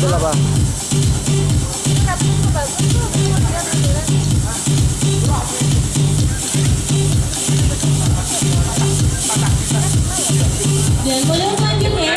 mobil apa? Dan boleh lanjut ya?